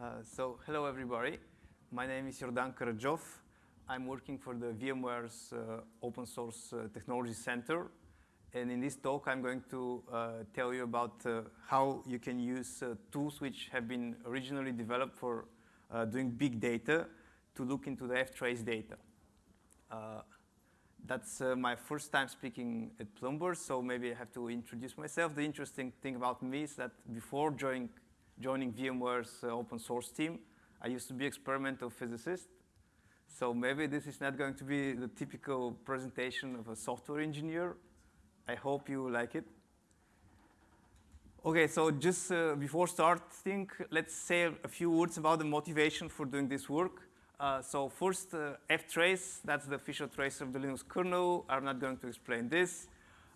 Uh, so hello everybody. My name is Jordan Karadzhov. I'm working for the VMware's uh, Open Source uh, Technology Center. And in this talk, I'm going to uh, tell you about uh, how you can use tools which have been originally developed for doing big data to look into the ftrace data. that's my first time speaking at Plumber, so maybe I have to introduce myself. The interesting thing about me is that before joining joining VMware's uh, open source team. I used to be experimental physicist. So maybe this is not going to be the typical presentation of a software engineer. I hope you like it. Okay, so just uh, before starting, let's say a few words about the motivation for doing this work. Uh, so first, uh, ftrace, that's the official tracer of the Linux kernel. I'm not going to explain this.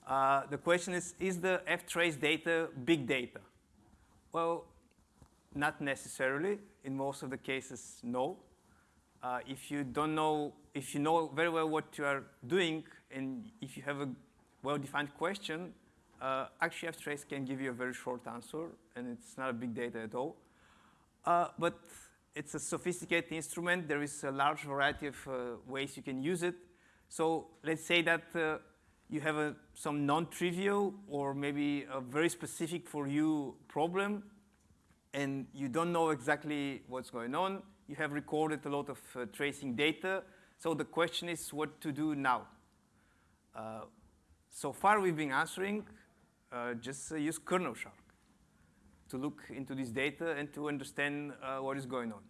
Uh, the question is, is the ftrace data big data? Well, not necessarily. In most of the cases, no. Uh, if you don't know, if you know very well what you are doing, and if you have a well-defined question, uh, actually ftrace can give you a very short answer, and it's not a big data at all. Uh, but it's a sophisticated instrument. There is a large variety of uh, ways you can use it. So let's say that uh, you have a, some non-trivial or maybe a very specific for you problem and you don't know exactly what's going on. You have recorded a lot of uh, tracing data. So the question is what to do now. Uh, so far we've been answering uh, just uh, use KernelShark to look into this data and to understand uh, what is going on.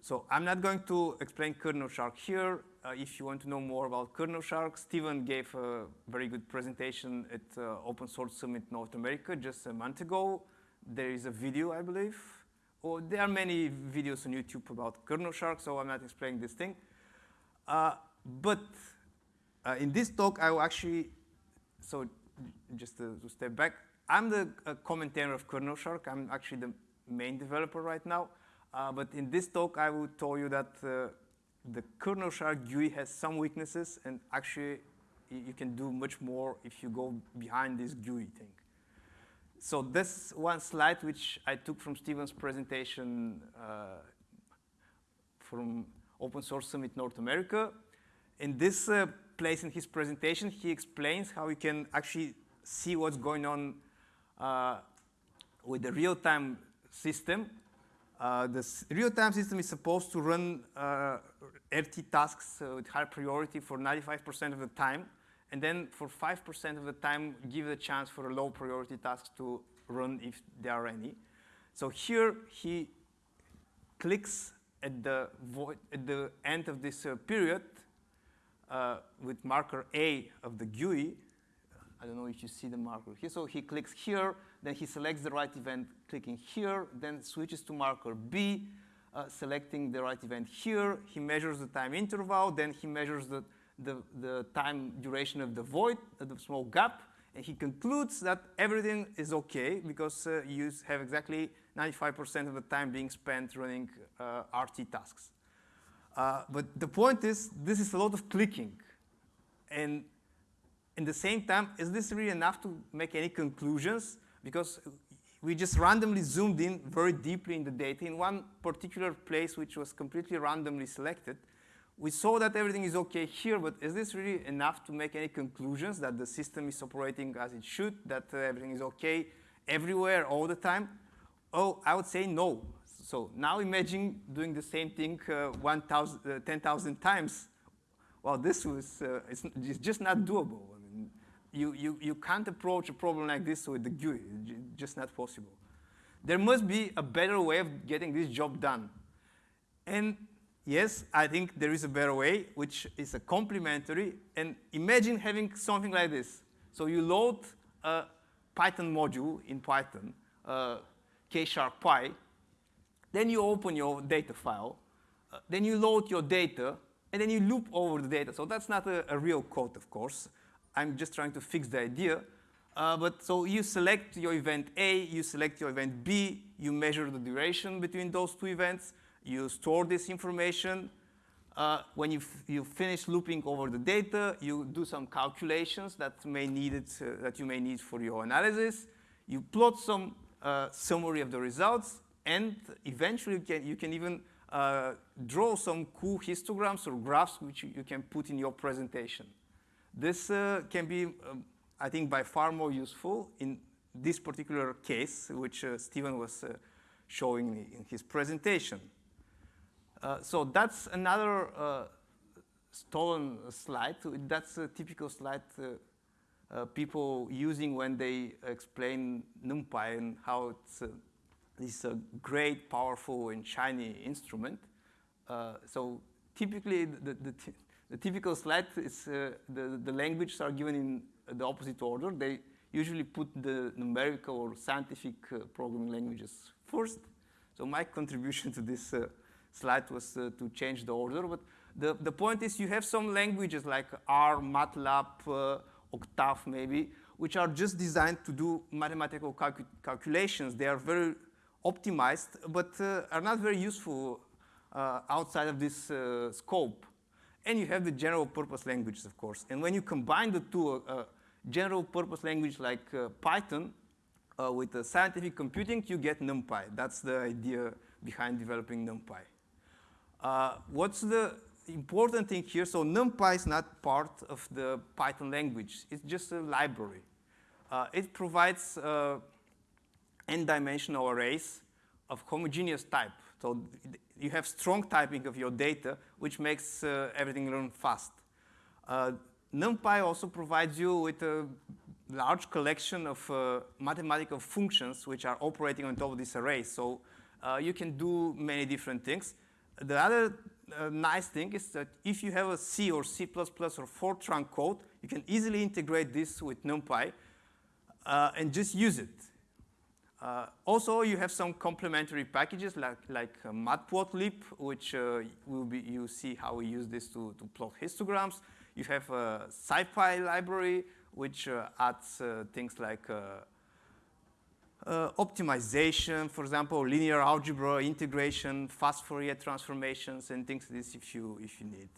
So I'm not going to explain KernelShark here. Uh, if you want to know more about KernelShark, Steven gave a very good presentation at Open Source Summit North America just a month ago. There is a video, I believe. Or there are many videos on YouTube about KernelShark, so I'm not explaining this thing. Uh, but uh, in this talk, I will actually, so just to, to step back, I'm the uh, commentator of KernelShark. I'm actually the main developer right now. Uh, but in this talk, I will tell you that uh, the KernelShark GUI has some weaknesses, and actually, you can do much more if you go behind this GUI thing so this one slide, which I took from Steven's presentation uh, from Open Source Summit North America. In this uh, place in his presentation, he explains how you can actually see what's going on uh, with the real-time system. Uh, the real-time system is supposed to run uh, RT tasks uh, with high priority for 95% of the time and then for 5% of the time, give the chance for a low priority task to run if there are any. So here he clicks at the, at the end of this uh, period uh, with marker A of the GUI. I don't know if you see the marker here. So he clicks here, then he selects the right event, clicking here, then switches to marker B, uh, selecting the right event here. He measures the time interval, then he measures the the, the time duration of the void, the small gap, and he concludes that everything is okay because uh, you have exactly 95% of the time being spent running uh, RT tasks. Uh, but the point is, this is a lot of clicking. And in the same time, is this really enough to make any conclusions? Because we just randomly zoomed in very deeply in the data in one particular place which was completely randomly selected we saw that everything is okay here, but is this really enough to make any conclusions that the system is operating as it should, that uh, everything is okay everywhere all the time? Oh, I would say no. So now imagine doing the same thing uh, 1, uh, 10,000 times. Well, this was, uh, it's, it's, just not doable. I mean, you, you, you can't approach a problem like this with the GUI, it's just not possible. There must be a better way of getting this job done. And yes, I think there is a better way, which is a complementary. And imagine having something like this. So you load a Python module in Python, uh, kshark-py. Then you open your data file. Uh, then you load your data. And then you loop over the data. So that's not a, a real code, of course. I'm just trying to fix the idea. Uh, but so you select your event A, you select your event B, you measure the duration between those two events, you store this information. Uh, when you, you finish looping over the data, you do some calculations that, may need it, uh, that you may need for your analysis. You plot some uh, summary of the results, and eventually you can, you can even uh, draw some cool histograms or graphs which you, you can put in your presentation. This uh, can be, um, I think, by far more useful in this particular case, which uh, Steven was showing me in his presentation. Uh, so that's another uh, stolen slide. That's a typical slide uh, people using when they explain NumPy and how it's this uh, great, powerful, and shiny instrument. Uh, so typically, the, the, the, typical slide is uh, the, the languages are given in the opposite order. They usually put the numerical or scientific uh, programming languages first. So my contribution to this uh, slide was uh, to change the order. But the, the point is you have some languages like R, MATLAB, Octave maybe, which are just designed to do mathematical calcu calculations. They are very optimized, but uh, are not very useful uh, outside of this uh, scope. And you have the general purpose languages, of course. And when you combine the two, general purpose language like Python uh, with scientific computing, you get NumPy. That's the idea behind developing NumPy. Uh, what's the important thing here? So NumPy is not part of the Python language. It's just a library. Uh, it provides n-dimensional arrays of homogeneous type. So you have strong typing of your data, which makes uh, everything run fast. Uh, NumPy also provides you with a large collection of uh, mathematical functions which are operating on top of this array. So uh, you can do many different things. The other uh, nice thing is that if you have a C or C++ or Fortran code, you can easily integrate this with NumPy uh, and just use it. Uh, also, you have some complementary packages like, like uh, matplotlib, which uh, will be, you see how we use this to, to plot histograms. You have a SciPy library, which uh, adds uh, things like uh, optimization, for example, linear algebra, integration, fast Fourier transformations, and things like this if you, if you need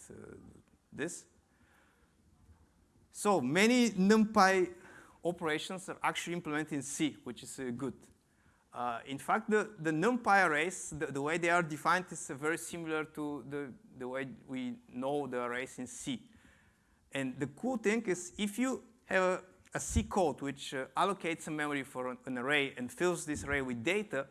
this. So many NumPy operations are actually implemented in C, which is good. Uh, in fact, the, the NumPy arrays, the, the, way they are defined is uh, very similar to the, the way we know the arrays in C. And the cool thing is if you have a, a C code which uh, allocates a memory for an, an, array and fills this array with data,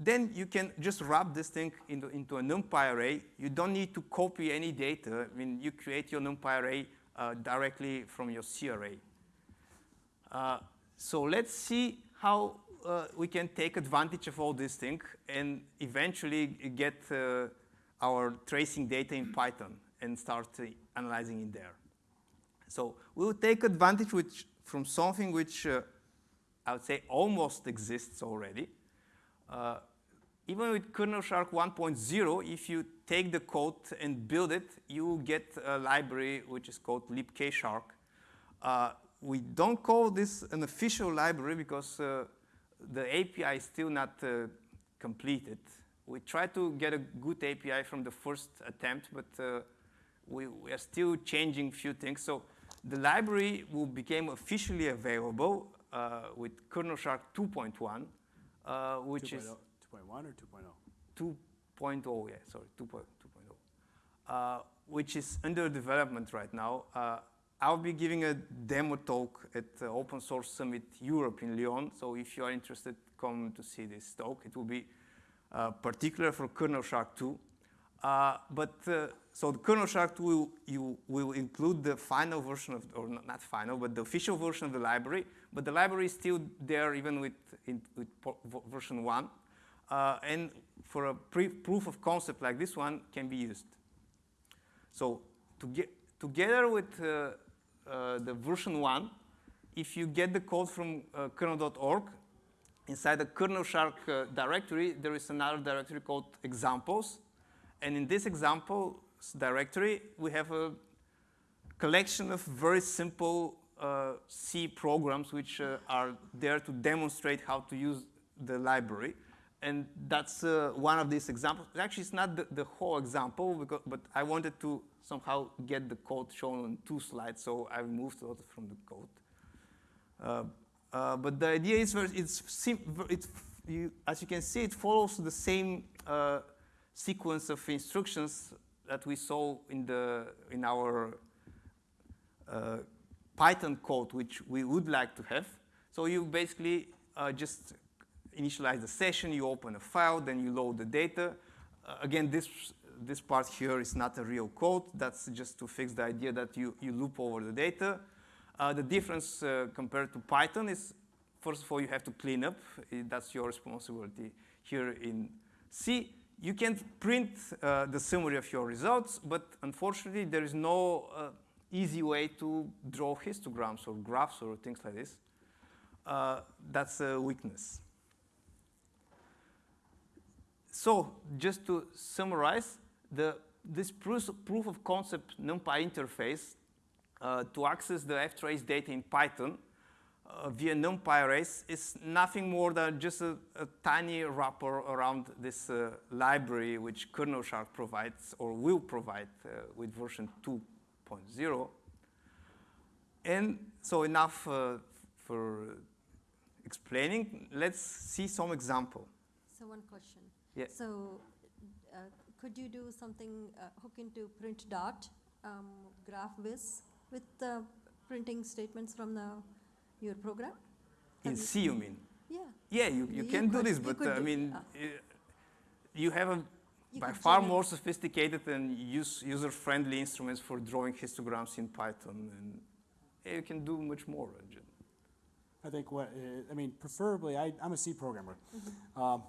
then you can just wrap this thing into, into a NumPy array. You don't need to copy any data. I mean, you create your NumPy array uh, directly from your C array. Uh, so let's see how uh, we can take advantage of all these things and eventually get uh, our tracing data in Python and start uh, analyzing in there. So we will take advantage which, from something which uh, I would say almost exists already. Uh, even with KernelShark 1.0, if you take the code and build it, you get a library which is called libkshark. Uh, we don't call this an official library because the API is still not uh, completed. We tried to get a good API from the first attempt, but uh, we, we, are still changing a few things. So the library will become officially available uh, with KernelShark 2.1, uh, which 2. is 2.1 or 2.0? 2.0, yeah, sorry, 2.0. Uh, which is under development right now. Uh, I'll be giving a demo talk at uh, Open Source Summit Europe in Lyon. So if you are interested, come to see this talk. It will be uh, particular for KernelShark 2. Uh, but uh, so the KernelShark will, you will include the final version of, or not, final, but the official version of the library. But the library is still there even with, in, with version 1. Uh, and for a proof of concept like this one can be used. So to get, together with uh, uh, the version 1, if you get the code from uh, kernel.org, inside the KernelShark directory, there is another directory called examples. And in this example directory, we have a collection of very simple uh, C programs which uh, are there to demonstrate how to use the library. And that's uh, one of these examples. Actually, it's not the, the whole example, because, but I wanted to somehow get the code shown on two slides, so I removed a lot from the code. Uh, uh, but the idea is it's, it's you, as you can see, it follows the same uh, sequence of instructions that we saw in, the, in our uh, Python code, which we would like to have. So you basically uh, just initialize the session, you open a file, then you load the data. Uh, again, this, this part here is not a real code. That's just to fix the idea that you, you loop over the data. Uh, the difference uh, compared to Python is, first of all, you have to clean up. That's your responsibility here in C. You can print uh, the summary of your results, but unfortunately, there is no uh, easy way to draw histograms or graphs or things like this. Uh, that's a weakness. So just to summarize, the, this proof, proof of concept NumPy interface uh, to access the ftrace data in Python uh, via NumPy arrays is nothing more than just a, a tiny wrapper around this uh, library which KernelShark provides or will provide uh, with version 2.0. And so enough uh, for explaining. Let's see some example. So one question. Yeah. So uh, could you do something, uh, hook into print dot, um, GraphViz with the printing statements from the, your program? In you- C, you mean? Yeah. Yeah, you, you You can do this, but uh, I mean, ah. uh, you have a You by far more sophisticated and use, user-friendly instruments for drawing histograms in Python, and yeah, you can do much more. uh, ju- I think what, uh, I mean, preferably, I, I'm a C programmer. Mm-hmm. Um,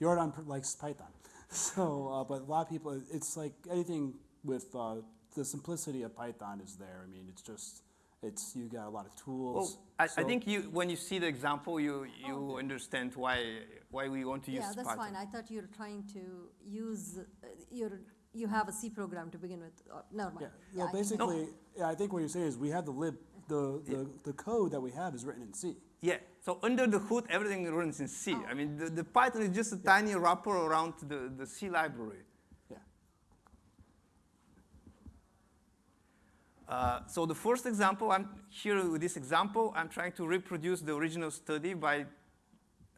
Jordan likes Python. So, uh, but a lot of people, it's like anything with, uh, the simplicity of Python is there. I mean, it's just, it's, you got a lot of tools. I, I So- think you, when you see the example, you, you okay. understand why, why we want to use Yeah, that's Python. fine. I thought you were trying to use, uh, your, you have a C program to begin with. Uh, Never mind. Yeah, Yeah, well, I think- basically, yeah, I think what you're saying is we have the lib, the, the, the code that we have is written in C. Yeah, so under the hood, everything runs in C. Oh. I mean, the, the Python is just a tiny wrapper around the, the C library. Yeah. Uh, so the first example, I'm here with this example, I'm trying to reproduce the original study by,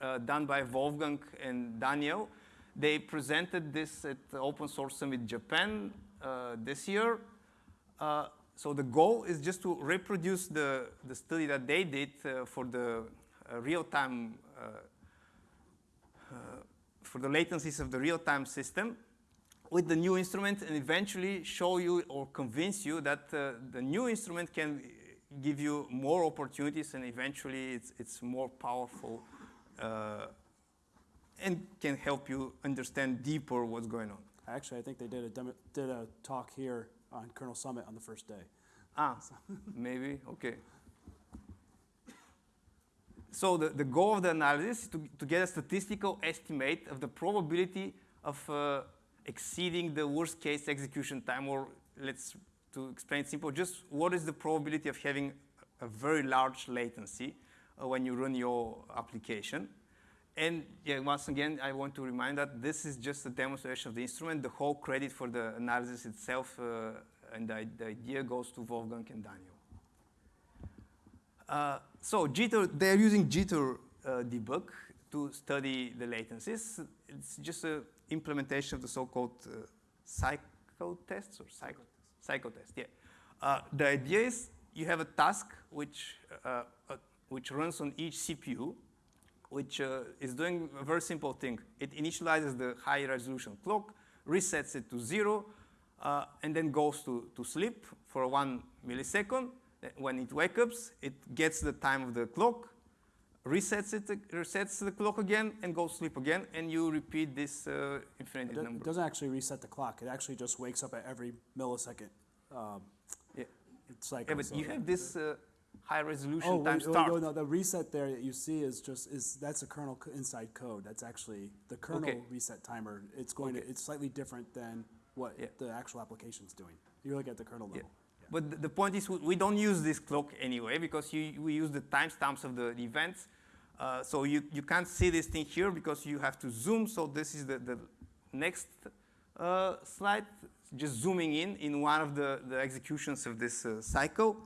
uh, done by Wolfgang and Daniel. They presented this at the Open Source Summit Japan uh, this year. Uh, so the goal is just to reproduce the, the study that they did uh, for the real-time, for the latencies of the real-time system with the new instrument and eventually show you or convince you that uh, the new instrument can give you more opportunities and eventually it's, it's more powerful uh, and can help you understand deeper what's going on. Actually, I think they did a, demo- did a talk here on Kernel Summit on the first day. Ah, maybe, okay. So the, the goal of the analysis is to, to get a statistical estimate of the probability of uh, exceeding the worst case execution time, or let's, to explain simple, just what is the probability of having a very large latency uh, when you run your application. And yeah, once again, I want to remind that this is just a demonstration of the instrument. The whole credit for the analysis itself uh, and the, the idea goes to Wolfgang and Daniel. Uh, so Jitter, they're using Jitter uh, debug to study the latencies. It's just an implementation of the so-called uh, cyclic tests or psycho, psycho test. Yeah. Uh, the idea is you have a task which uh, uh, which runs on each CPU, which uh, is doing a very simple thing. It initializes the high resolution clock, resets it to zero, uh, and then goes to, to sleep for one millisecond. When it wakes up, it gets the time of the clock, resets it, resets the clock again, and goes sleep again, and you repeat this uh, It infinite do- number. it doesn't actually reset the clock. It actually just wakes up at every millisecond. Um, Yeah. It's like Yeah, but you have this uh, high resolution Oh, time wait, oh, start. no, no, the reset there that you see is just, is, that's a kernel inside code. That's actually the kernel Okay. reset timer. It's going to, it's slightly different than what Yeah. the actual application's doing. You look at the kernel Yeah. But the point is, we, don't use this clock anyway because you, we use the timestamps of the events. Uh, so you, you can't see this thing here because you have to zoom. So this is the, the next uh, slide, just zooming in in one of the, the executions of this uh, cycle.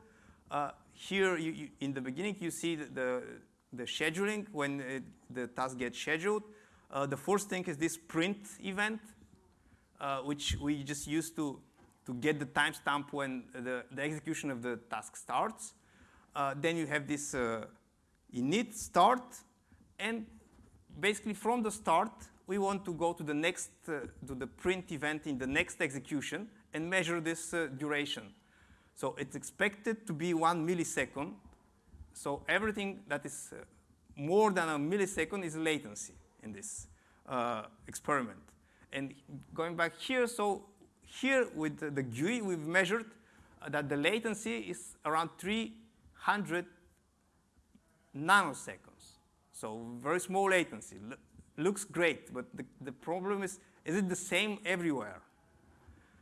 Uh, here, you, you, in the beginning, you see the, the, the scheduling, when it, the task gets scheduled, uh, the first thing is this print event, uh, which we just use to, to get the timestamp when the, the execution of the task starts. Uh, then you have this uh, init start, and basically from the start, we want to go to the next, uh, to the print event in the next execution and measure this uh, duration. So it's expected to be one millisecond. So everything that is uh, more than a millisecond is latency in this uh, experiment. And going back here, so here with the, GUI, we've measured uh, that the latency is around 300 nanoseconds. So very small latency. Looks great, but the, the problem is, is it the same everywhere?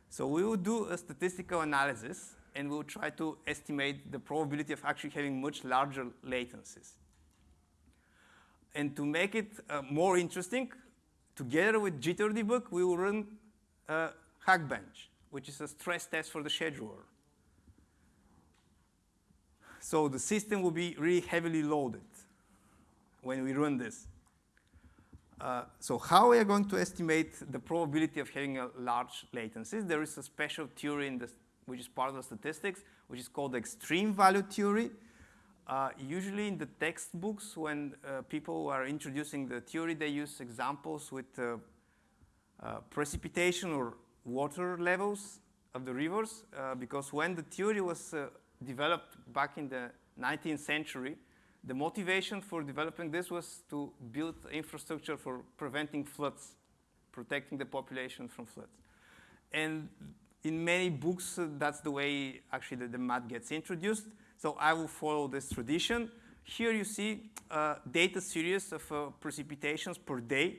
So we will do a statistical analysis and we'll try to estimate the probability of actually having much larger latencies. And to make it uh, more interesting, together with JitterDebug, we will run uh, Hackbench, which is a stress test for the scheduler. So the system will be really heavily loaded when we run this. Uh, so how we are going to estimate the probability of having a large latencies? There is a special theory in this, which is part of the statistics, which is called the extreme value theory. Uh, usually in the textbooks, when uh, people are introducing the theory, they use examples with uh, uh, precipitation or water levels of the rivers, because when the theory was developed back in the 19th century, the motivation for developing this was to build infrastructure for preventing floods, protecting the population from floods. And in many books, uh, that's the way actually the, the, math gets introduced. So I will follow this tradition. Here you see uh, data series of uh, precipitations per day,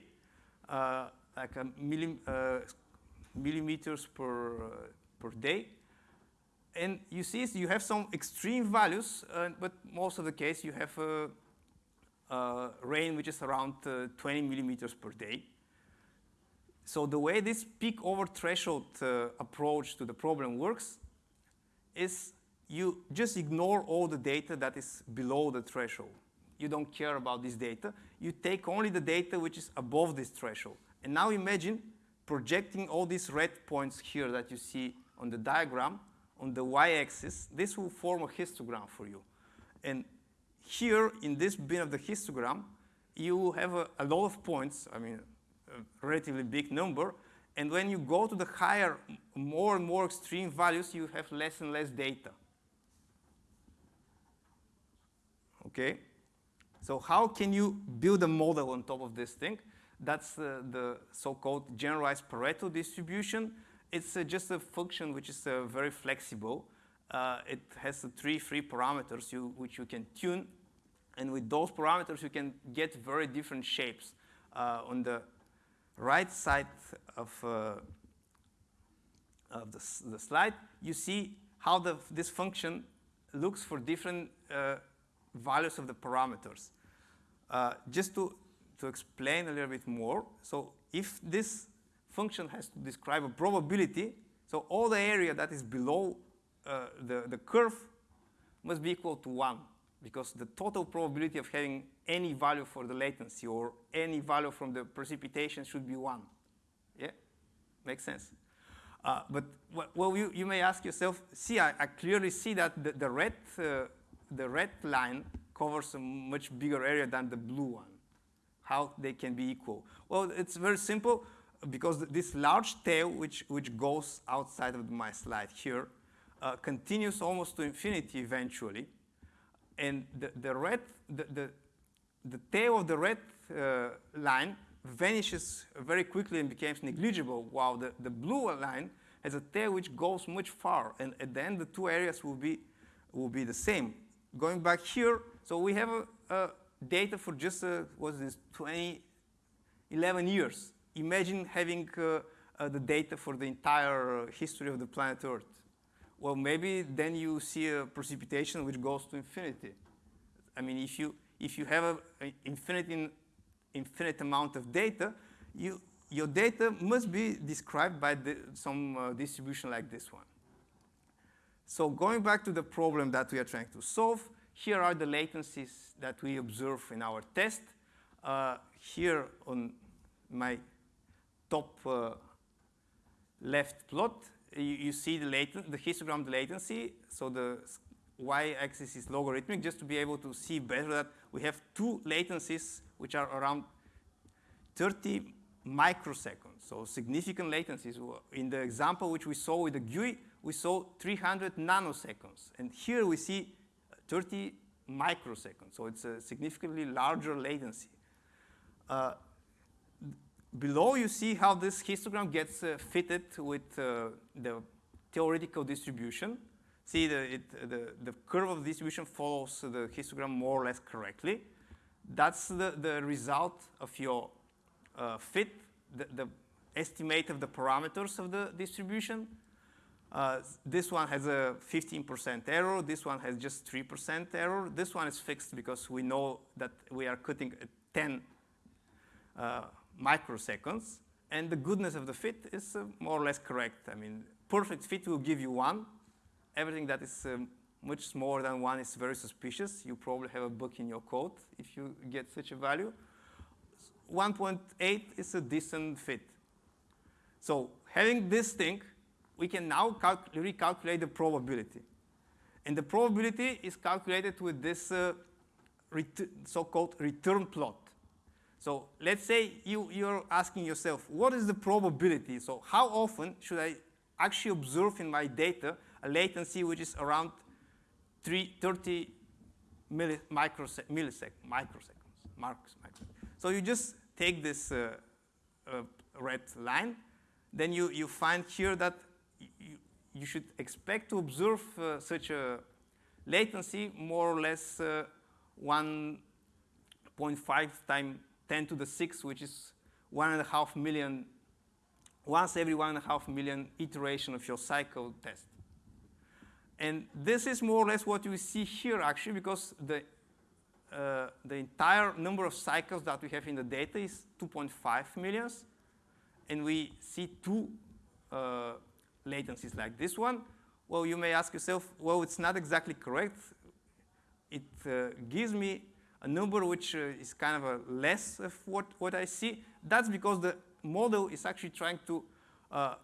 uh, like a millim, uh, millimeters per, uh, per day and you see you have some extreme values, uh, but most of the case you have rain which is around uh, 20 millimeters per day. So the way this peak over threshold uh, approach to the problem works is you just ignore all the data that is below the threshold. You don't care about this data. You take only the data which is above this threshold. And now imagine projecting all these red points here that you see on the diagram on the y-axis, this will form a histogram for you. And here, in this bin of the histogram, you have a, a lot of points, I mean, a relatively big number, and when you go to the higher, more and more extreme values, you have less and less data. Okay? So how can you build a model on top of this thing? That's uh, the so-called generalized Pareto distribution it's uh, just a function which is uh, very flexible. Uh, it has three free parameters you, which you can tune. And with those parameters, you can get very different shapes. Uh, on the right side of, uh, of the, the, slide, you see how the, this function looks for different uh, values of the parameters. just to, to explain a little bit more, so if this function has to describe a probability. So all the area that is below uh, the, the curve must be equal to 1 because the total probability of having any value for the latency or any value from the precipitation should be 1. Yeah? Makes sense. Uh, but well, you, you may ask yourself, see, I, I clearly see that the, the, red, uh, the red line covers a much bigger area than the blue one. How they can be equal? Well, it's very simple because this large tail, which, which goes outside of my slide here, uh, continues almost to infinity eventually. And the, the red, the, the, the tail of the red uh, line vanishes very quickly and becomes negligible, while the, the blue line has a tail which goes much far. And at the end, the two areas will be, will be the same. Going back here, so we have a, a data for just, uh, this 20, 11 years imagine having uh, uh, the data for the entire uh, history of the planet Earth. Well, maybe then you see a precipitation which goes to infinity. I mean, if you, if you have an infinite, infinite amount of data, you, your data must be described by the, some uh, distribution like this one. So going back to the problem that we are trying to solve, here are the latencies that we observe in our test. Uh, here on my top uh, left plot, you, you see the, the histogram latency. So the y-axis is logarithmic, just to be able to see better that we have two latencies which are around 30 microseconds, so significant latencies. In the example which we saw with the GUI, we saw 300 nanoseconds. And here we see 30 microseconds, so it's a significantly larger latency. Uh, below you see how this histogram gets uh, fitted with uh, the theoretical distribution. See, the, it, the, the curve of distribution follows the histogram more or less correctly. That's the, the result of your uh, fit, the, the, estimate of the parameters of the distribution. Uh, this one has a 15% error. This one has just 3% error. This one is fixed because we know that we are cutting 10 uh, microseconds. And the goodness of the fit is uh, more or less correct. I mean, perfect fit will give you one. Everything that is um, much smaller than one is very suspicious. You probably have a bug in your code if you get such a value. 1.8 is a decent fit. So having this thing, we can now recalculate the probability. And the probability is calculated with this uh, so-called return plot. So let's say you, you're asking yourself, what is the probability? So how often should I actually observe in my data a latency which is around three, 30 milli millisecond, microseconds, microseconds. So you just take this uh, uh, red line, then you, you find here that you, should expect to observe uh, such a latency more or less uh, 1.5 times 10 to the 6, which is one and a half million, once every one and a half million iteration of your cycle test. And this is more or less what you see here, actually, because the, uh, the entire number of cycles that we have in the data is 2.5 millions. And we see two uh, latencies like this one. Well, you may ask yourself, well, it's not exactly correct. It uh, gives me a number which uh, is kind of a less of what, what I see. That's because the model is actually trying to, uh,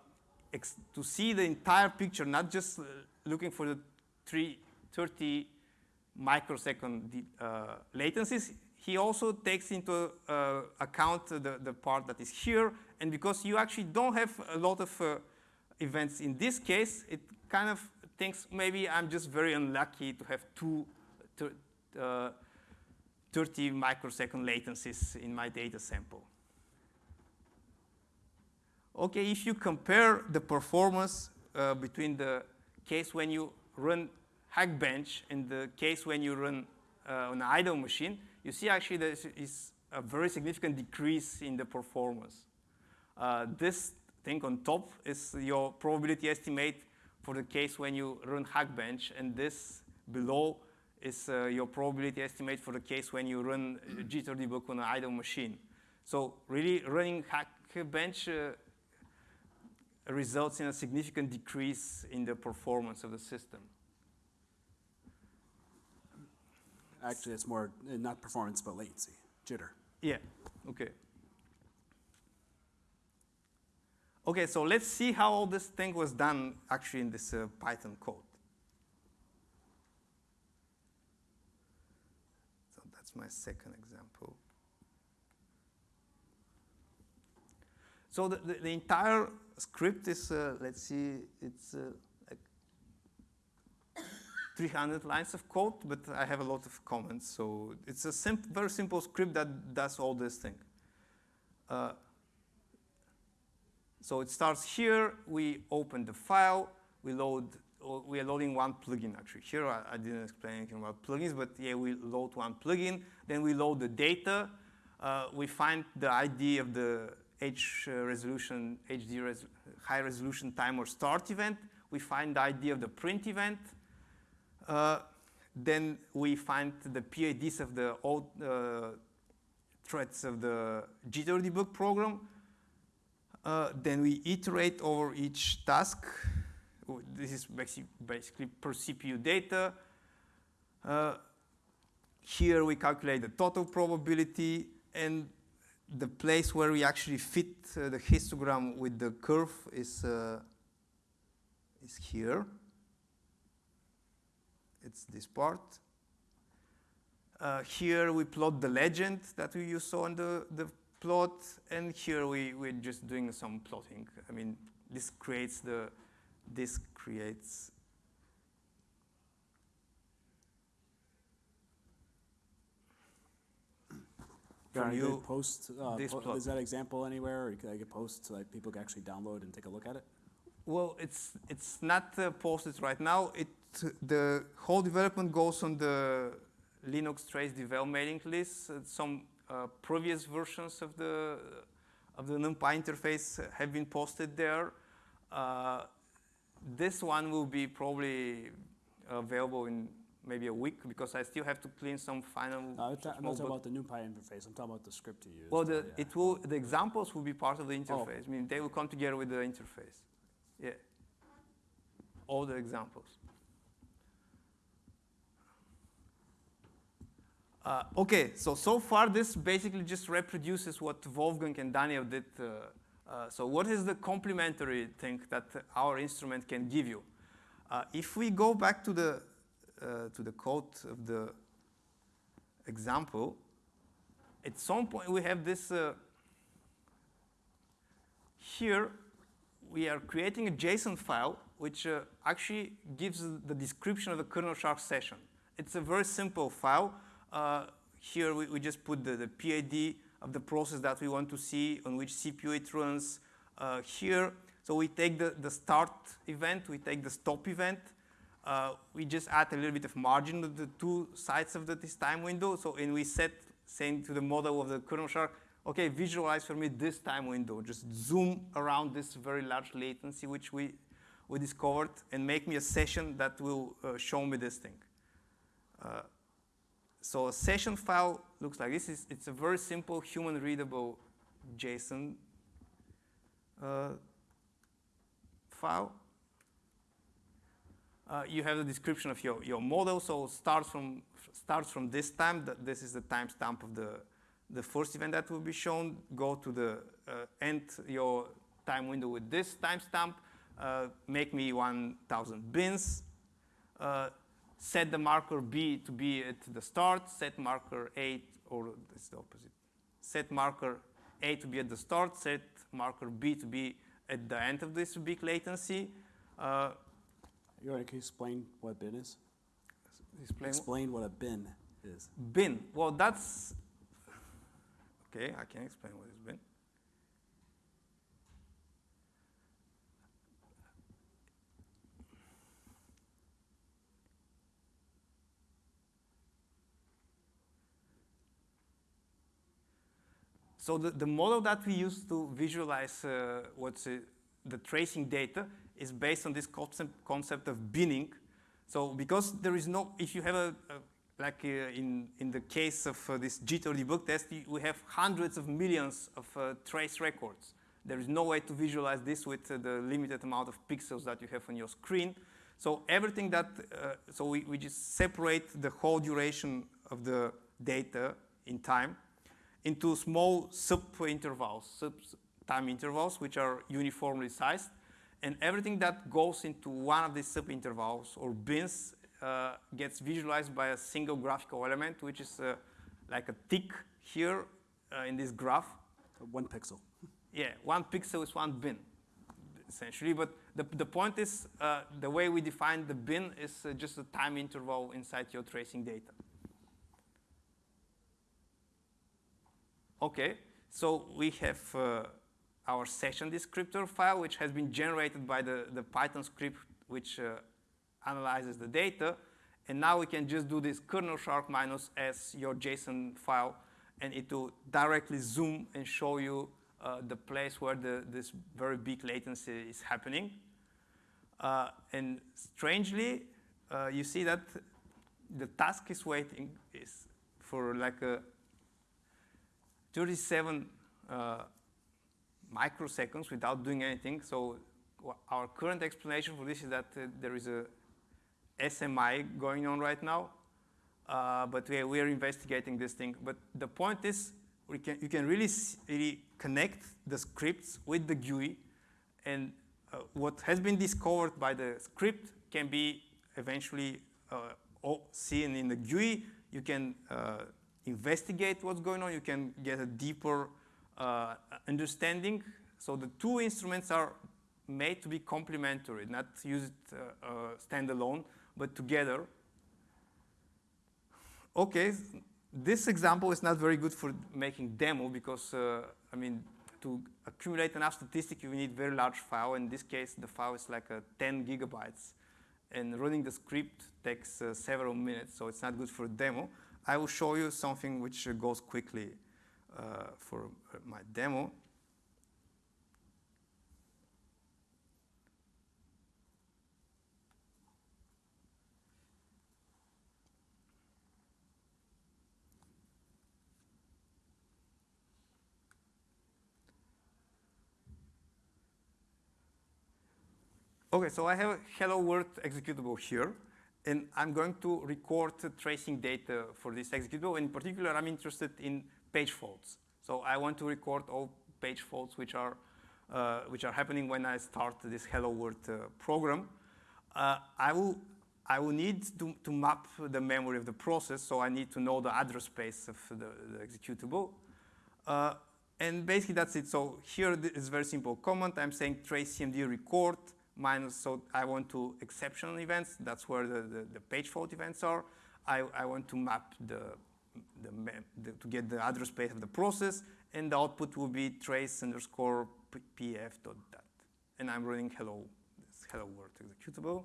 to see the entire picture, not just uh, looking for the three, 30 microsecond uh, latencies. He also takes into uh, account the, the part that is here. And because you actually don't have a lot of events in this case, it kind of thinks maybe I'm just very unlucky to have two 30 microsecond latencies in my data sample. Okay, if you compare the performance uh, between the case when you run Hackbench and the case when you run uh, an idle machine, you see actually there is a very significant decrease in the performance. Uh, this thing on top is your probability estimate for the case when you run Hackbench, and this below is uh, your probability estimate for the case when you run jitter debug on an idle machine. So really running Hackbench uh, results in a significant decrease in the performance of the system. Actually, it's more uh, not performance, but latency, jitter. Yeah, okay. Okay, so let's see how all this thing was done actually in this uh, Python code. So that's my second example. So the, the, the entire script is, uh, let's see, it's uh, like 300 lines of code, but I have a lot of comments. So it's a sim very simple script that does all this thing. So it starts here, we open the file, we load, we are loading one plugin actually. Here I, I, didn't explain anything about plugins, but yeah, we load one plugin, then we load the data, uh, we find the ID of the H uh, resolution, HD res high resolution timer start event. We find the ID of the print event. Uh, then we find the PIDs of the old uh, threads of the jitter debug program. Uh, then we iterate over each task. This is basically, per CPU data. Uh, here we calculate the total probability and the place where we actually fit uh, the histogram with the curve is, uh, is here. It's this part. Uh, here we plot the legend that we saw in the, the plot, and here we, we're just doing some plotting. I mean, this creates the, this creates Can you post, uh, this po- is that example anywhere, or can I get post so that people can actually download and take a look at it? Well, it's it's not uh, posted right now. It the whole development goes on the Linux Trace Devel mailing list. Uh, some uh, previous versions of the of the NumPy interface have been posted there. Uh, this one will be probably available in maybe a week because I still have to clean some final. Uh, I'm ta- I'm small not talking about the NumPy interface, I'm talking about the script you use. well, the, yeah. it will the examples will be part of the Oh. interface. I mean, they will come together with the interface. Yeah. All the examples. Uh, okay, so so far this basically just reproduces what Wolfgang and Daniel did. Uh, uh, so what is the complementary thing that our instrument can give you? Uh, if we go back to the uh, to the code of the example, at some point we have this here we are creating a JSON file which uh, actually gives the description of the KernelShark session. It's a very simple file. Uh, here we, we just put the, the PID of the process that we want to see, on which CPU it runs. Uh, here, so we take the, the start event, we take the stop event. Uh, we just add a little bit of margin to the two sides of the, this time window. So, and we set, saying to the model of the KernelShark, okay, visualize for me this time window. Just zoom around this very large latency which we, we discovered and make me a session that will uh, show me this thing. Uh, so a session file looks like this. It's, it's a very simple human readable JSON uh, file. Uh, you have the description of your, your model, so starts from starts from this time. This is the timestamp of the the first event that will be shown. Go to the uh, end your time window with this timestamp. Uh, make me 1,000 bins. Uh, set the marker B to be at the start. Set marker A, or it's the opposite. Set marker A to be at the start. Set marker B to be at the end of this big latency. Uh, You want to explain what bin is? explain Explain what a bin is. bin. Well, that's okay. I can explain what is bin. So the, the model that we use to visualize uh, what's uh, the tracing data is based on this concept, concept of binning. So because there is no, if you have a, a like uh, in, in the case of uh, this jitter debug test, we have hundreds of millions of uh, trace records. There is no way to visualize this with uh, the limited amount of pixels that you have on your screen. So everything that, uh, so we, we just separate the whole duration of the data in time into small sub-intervals, sub-time intervals, which are uniformly sized. And everything that goes into one of these sub-intervals or bins uh, gets visualized by a single graphical element, which is uh, like a tick here uh, in this graph. One pixel. Yeah, one pixel is one bin, essentially. But the, the point is, uh, the way we define the bin is uh, just a time interval inside your tracing data. Okay, so we have uh, our session descriptor file, which has been generated by the, the Python script which uh, analyzes the data. And now we can just do this KernelShark minus s, your JSON file, and it will directly zoom and show you uh, the place where the, this very big latency is happening. Uh, and strangely, uh, you see that the task is waiting is for like a 37 uh, microseconds without doing anything. So our current explanation for this is that uh, there is a SMI going on right now. uh, but we are, we are investigating this thing. But the point is, we can, you can really, really connect the scripts with the GUI, and uh, what has been discovered by the script can be eventually uh, seen in the GUI. You can uh, investigate what's going on. You can get a deeper uh, understanding. So the two instruments are made to be complementary, not used uh, uh, standalone, but together. Okay, this example is not very good for making demo because, uh, I mean, to accumulate enough statistic, you need very large file. In this case, the file is like uh, 10 gigabytes. And running the script takes uh, several minutes, so it's not good for demo. I will show you something which goes quickly uh, for my demo. Okay, so I have a hello world executable here, and I'm going to record tracing data for this executable. In particular, I'm interested in page faults. So I want to record all page faults which are, uh, which are happening when I start this hello world uh, program. Uh, I, will, I will need to, to map the memory of the process, so I need to know the address space of the, the executable. Uh, and basically that's it. So here th- very simple command. I'm saying trace cmd record minus, so I want to exceptional events. That's where the, the, the page fault events are. I, I want to map the, the, the, to get the address space of the process, and the output will be trace underscore pf dot dat. And I'm running hello, this hello world executable.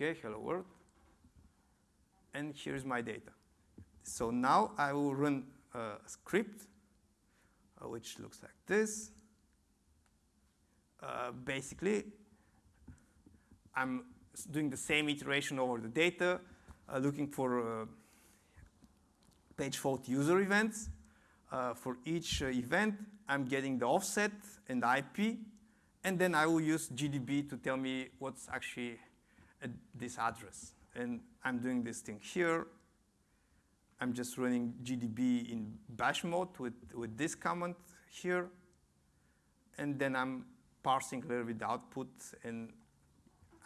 Okay, hello world. And here's my data. So now I will run a script uh, which looks like this. Uh, basically, I'm doing the same iteration over the data, uh, looking for uh, page fault user events. Uh, for each event, I'm getting the offset and the IP, and then I will use GDB to tell me what's actually at this address. And I'm doing this thing here. I'm just running GDB in bash mode with, with this command here. And then I'm parsing a little bit the output and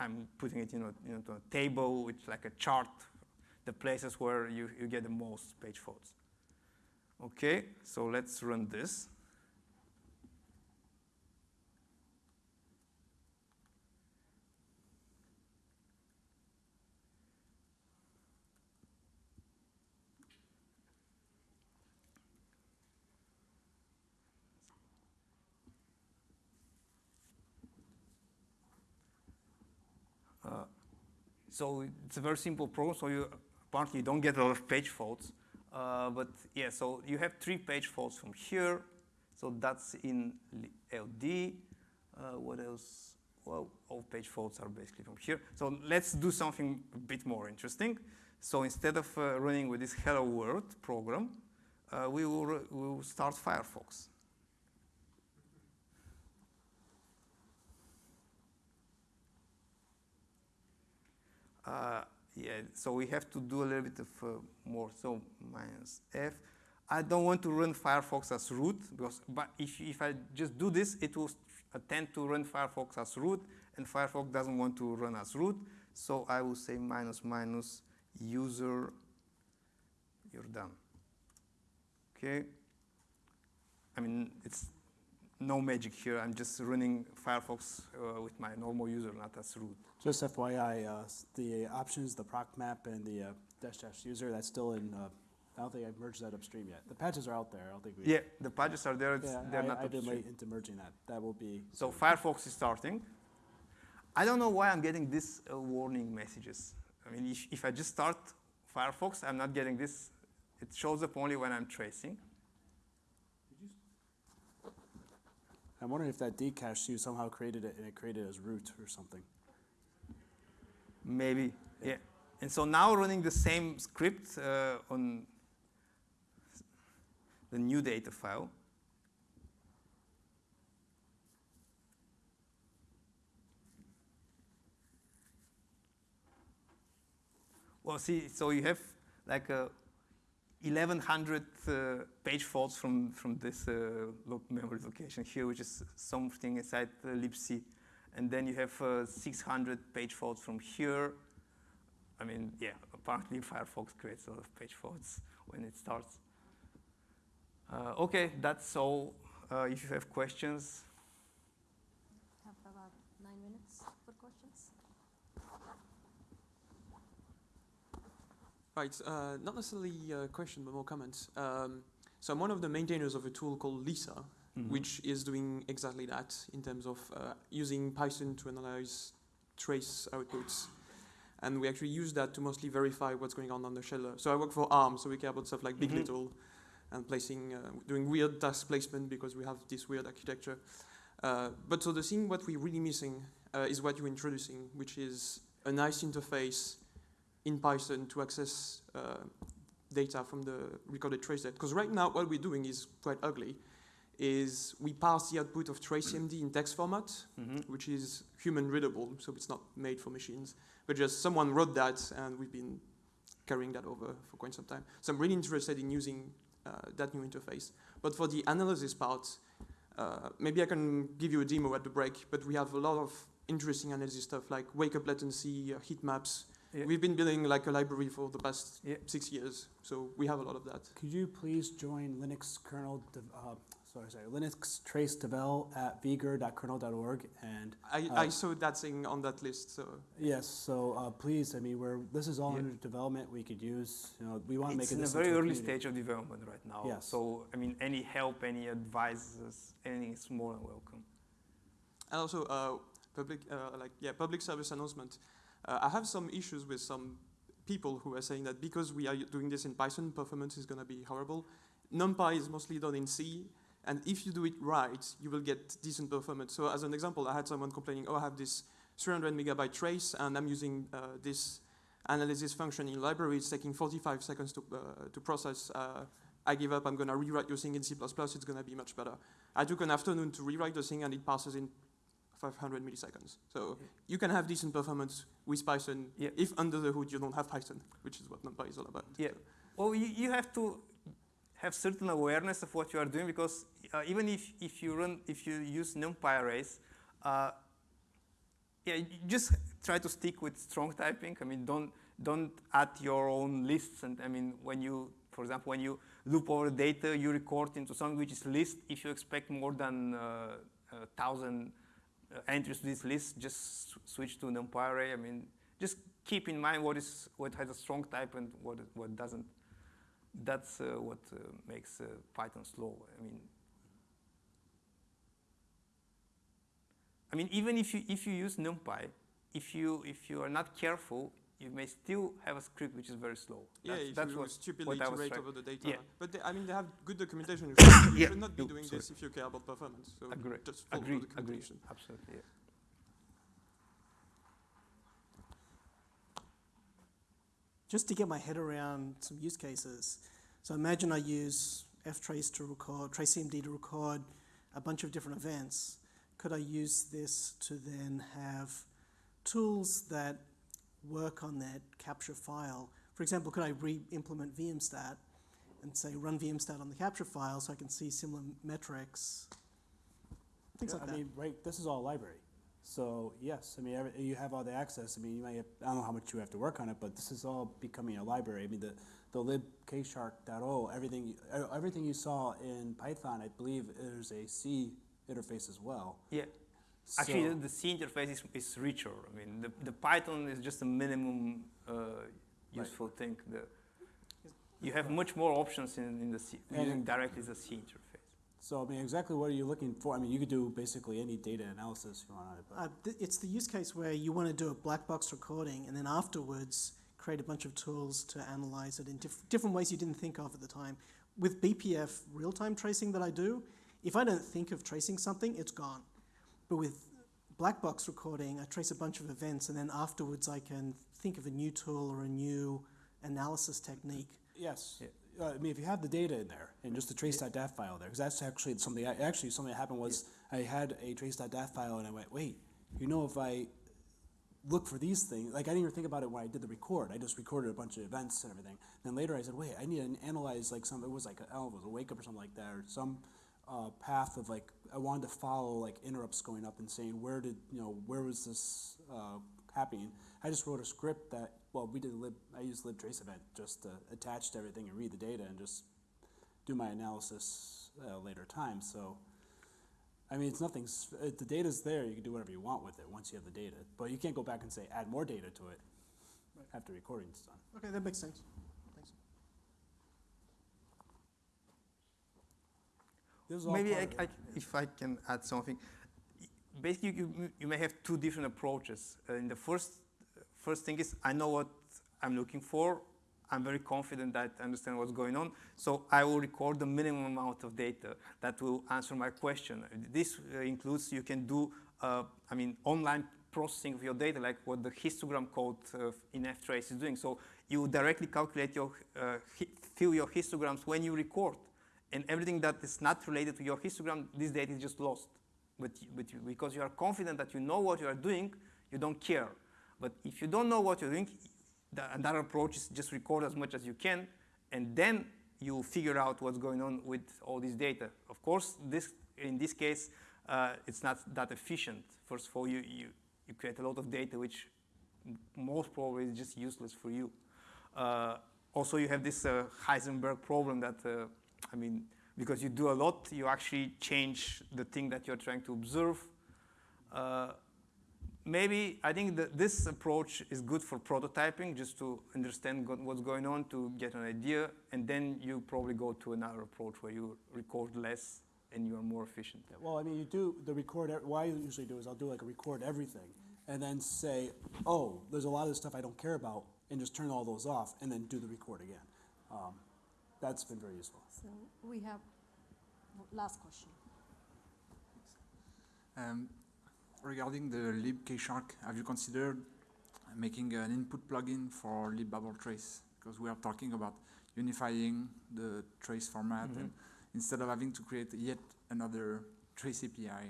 I'm putting it in a, into a table with like a chart, the places where you, you get the most page faults. Okay, so let's run this. So it's a very simple program. So you apparently you don't get a lot of page faults. Uh, but yeah, so you have three page faults from here. So that's in LD. Uh, what else? Well, all page faults are basically from here. So let's do something a bit more interesting. So instead of uh, running with this Hello World program, uh, we, will, we will start Firefox. Yeah, so we have to do a little bit of uh, more. So minus F. I don't want to run Firefox as root because, but if, if I just do this, it will attempt to run Firefox as root, and Firefox doesn't want to run as root. So I will say minus minus user. You're done. Okay. I mean, it's no magic here. I'm just running Firefox uh, with my normal user, not as root. Just FYI, uh, the options, the proc map and the uh, dash dash user, that's still in, uh, I don't think I've merged that upstream yet. The patches are out there, I don't think we. Yeah, the patches are there. It's, Yeah, they're I, not I've been late into merging that. That will be. So Firefox is starting. I don't know why I'm getting these uh, warning messages. I mean, if, if I just start Firefox, I'm not getting this. It shows up only when I'm tracing. I'm wondering if that decache you somehow created it and it created it as root or something. Maybe, yeah. yeah. And so now running the same script uh, on the new data file. Well, see, so you have like a 1100 uh, page faults from, from this uh, memory location here, which is something inside uh, libc. And then you have uh, 600 page faults from here. I mean, yeah, apparently Firefox creates a lot of page faults when it starts. Uh, okay, that's all. Uh, if you have questions, Have about nine minutes for questions. Right, uh, not necessarily a question, but more comments. Um, so I'm one of the maintainers of a tool called Lisa, Mhm. which is doing exactly that in terms of uh, using Python to analyze trace outputs. And we actually use that to mostly verify what's going on on the shell. So I work for ARM, so we care about stuff like Big Mhm. Little and placing, uh, doing weird task placement because we have this weird architecture. Uh, but so the thing what we're really missing uh, is what you're introducing, which is a nice interface in Python to access uh, data from the recorded trace data. Because right now what we're doing is quite ugly, is we pass the output of trace-cmd in text format, Mhm. which is human readable, so it's not made for machines. But just someone wrote that, and we've been carrying that over for quite some time. So I'm really interested in using uh, that new interface. But for the analysis part, uh, maybe I can give you a demo at the break. But we have a lot of interesting analysis stuff like wake-up latency, uh, heat maps. Yeah. We've been building like a library for the past Yeah. six years, so we have a lot of that. Could you please join Linux kernel, dev- uh, sorry, sorry, Linux trace devel at vger.kernel.org and I, Uh, I saw that thing on that list, so yes, so uh, please, I mean, we're this is all Yeah. under development. We could use, you know, we want to make it- it's it in a very early community. stage of development right now. Yes. So, I mean, any help, any advice, anything is more than welcome. And also, uh, public, uh, like, yeah, public service announcement. Uh, I have some issues with some people who are saying that because we are doing this in Python, performance is going to be horrible. NumPy is mostly done in C, and if you do it right, you will get decent performance. So as an example, I had someone complaining, oh, I have this 300 megabyte trace, and I'm using uh, this analysis function in library. It's taking 45 seconds to, uh, to process. Uh, I give up. I'm going to rewrite your thing in C++. It's going to be much better. I took an afternoon to rewrite the thing, and it passes in 500 milliseconds. So you can have decent performance with Python Yeah. if under the hood you don't have Python, which is what NumPy is all about. Yeah. So- Well, you, you have to have certain awareness of what you are doing because uh, even if, if you run, if you use NumPy arrays, uh, yeah, you just try to stick with strong typing. I mean, don't don't add your own lists. And I mean, when you, for example, when you loop over data, you record into something which is list. If you expect more than uh, a thousand entries to this list, just switch to NumPy array. I mean, just keep in mind what is what has a strong type and what what doesn't. That's uh, what uh, makes uh, Python slow. I mean, I mean, even if you if you use NumPy, if you if you are not careful, you may still have a script which is very slow. Yeah, that's, if that's you what. stupidly what I was iterate trying- over the data. Yeah. But they, I mean, they have good documentation. You should, you Yeah. should not be doing sorry. this if you care about performance. So Agree. just follow Agree. the Agree. Absolutely. Yeah. just to get my head around some use cases. So imagine I use ftrace to record, trace-cmd to record a bunch of different events. Could I use this to then have tools that work on that capture file? For example, could I re-implement vmstat and say run vmstat on the capture file so I can see similar metrics? Things Yeah, like I that. mean, right, this is all library. So yes, I mean, every, you have all the access. I mean, you might have, I don't know how much you have to work on it, but this is all becoming a library. I mean, the, the libkshark.o, everything, everything you saw in Python, I believe is a C interface as well. Yeah. Actually, So- the, the C interface is, is richer. I mean, the, the Python is just a minimum uh, useful thing. The, you have much more options in, in the C, And- using directly the C interface. So, I mean, exactly what are you looking for? I mean, you could do basically any data analysis you want on it. Uh, th- it's the use case where you want to do a black box recording and then afterwards create a bunch of tools to analyze it in diff- different ways you didn't think of at the time. With BPF real time tracing that I do, if I don't think of tracing something, it's gone. But with black box recording, I trace a bunch of events and then afterwards I can think of a new tool or a new analysis technique. Yes. Yeah. Uh, I mean, if you have the data in there and just the trace.dat file there, because that's actually something, I- actually something that happened was I had a trace.dat file and I went, wait, you know, if I look for these things. Like I didn't even think about it when I did the record. I just recorded a bunch of events and everything. Then later I said, wait, I need to analyze like some. It was like I don't know, it was a wake up or something like that, or some uh, path of like I wanted to follow like interrupts going up and saying where did you know where was this uh, happening. I just wrote a script that well we did lib. I used libtrace event just to attach to everything and read the data and just do my analysis a later time. So. I mean, it's nothing. uh, The data's there. You can do whatever you want with it once you have the data. But you can't go back and say add more data to it after recording's done. Okay, that makes sense. Thanks. This is all Maybe I. I, if I can add something. Basically, you, you may have two different approaches. Uh, in the first, first thing is I know what I'm looking for. I'm very confident that I understand what's going on. So I will record the minimum amount of data that will answer my question. This uh, includes you can do, uh, I mean, online processing of your data, like what the histogram code uh, in ftrace is doing. So you directly calculate your, uh, fill your histograms when you record and everything that is not related to your histogram, this data is just lost. But, but because you are confident that you know what you are doing, you don't care. But if you don't know what you're doing, the, another approach is just record as much as you can, and then you figure out what's going on with all this data. Of course, this, in this case, uh, it's not that efficient. First of all, you, you, you create a lot of data which most probably is just useless for you. Uh, also, you have this uh, Heisenberg problem that, uh, I mean, because you do a lot, you actually change the thing that you're trying to observe. Uh, maybe I think that this approach is good for prototyping, just to understand what's going on, to get an idea, and then you probably go to another approach where you record less and you are more efficient. Well, I mean, you do the record. What I usually do is I'll do like a record everything, and then say, oh, there's a lot of this stuff I don't care about, and just turn all those off, and then do the record again. Um, that's been very useful. So we have last question. Um, regarding the libkshark, have you considered making an input plugin for libbabeltrace? Because we are talking about unifying the trace format, and instead of having to create yet another trace API.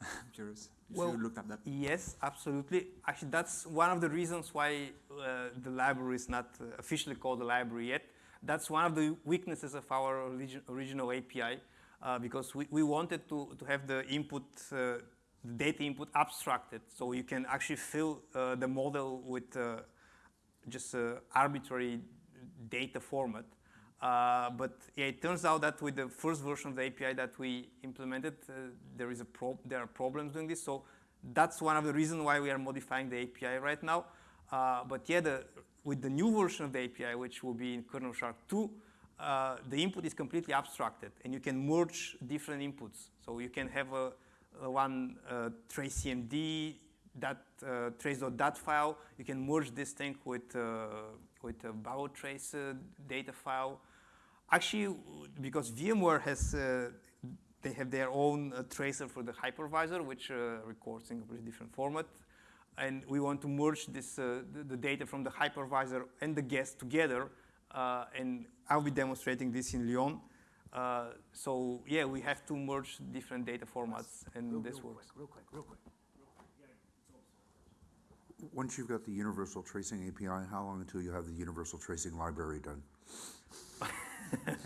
I'm curious if Well, you looked at that. Yes, absolutely. Actually, that's one of the reasons why uh, the library is not uh, officially called a library yet. That's one of the weaknesses of our origi- original API uh, because we, we wanted to, to have the input, uh, the data input abstracted so you can actually fill uh, the model with uh, just uh, arbitrary data format. Uh, but yeah, it turns out that with the first version of the API that we implemented, there is a there are problems doing this. So that's one of the reasons why we are modifying the API right now. But yeah, the, with the new version of the API, which will be in KernelShark 2, uh, the input is completely abstracted, and you can merge different inputs. So you can have a, a one uh, trace CMD that uh, trace.dat file. You can merge this thing with uh, with a Babeltrace uh, data file. Actually, because VMware has uh, they have their own uh, tracer for the hypervisor, which records in a completely different format. And we want to merge this, uh, the, the data from the hypervisor and the guest together. Uh, and I'll be demonstrating this in Lyon. Uh, so yeah, we have to merge different data formats, and Real, this real works. quick, real quick, real quick. Once you've got the universal tracing API, how long until you have the universal tracing library done?